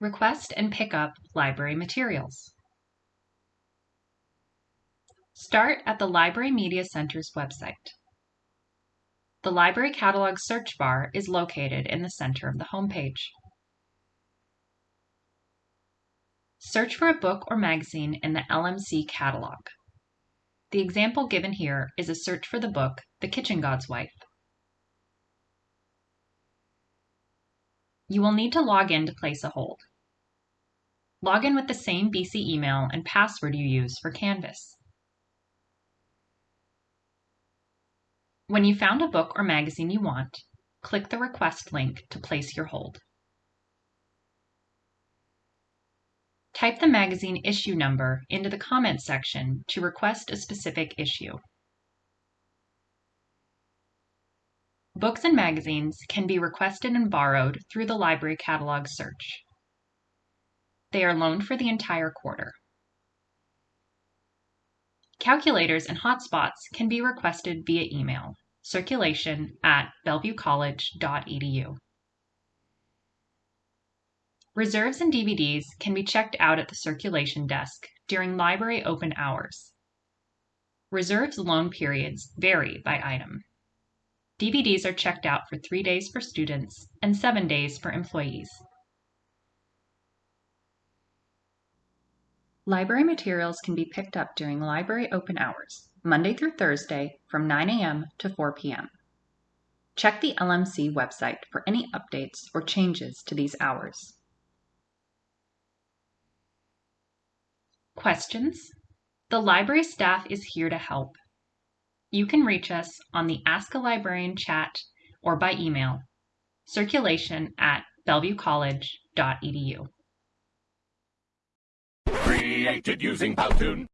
Request and pick up library materials. Start at the Library Media Center's website. The Library Catalog search bar is located in the center of the homepage. Search for a book or magazine in the LMC catalog. The example given here is a search for the book The Kitchen God's Wife. You will need to log in to place a hold. Log in with the same BC email and password you use for Canvas. When you found a book or magazine you want, click the request link to place your hold. Type the magazine issue number into the comment section to request a specific issue. Books and magazines can be requested and borrowed through the library catalog search. They are loaned for the entire quarter. Calculators and hotspots can be requested via email, circulation at bellevuecollege.edu. Reserves and DVDs can be checked out at the circulation desk during library open hours. Reserves loan periods vary by item. DVDs are checked out for three days for students and seven days for employees. Library materials can be picked up during library open hours, Monday through Thursday from 9 a.m. to 4 p.m. Check the LMC website for any updates or changes to these hours. Questions? The library staff is here to help. You can reach us on the Ask a Librarian chat or by email, circulation at bellevuecollege.edu. Created using Powtoon.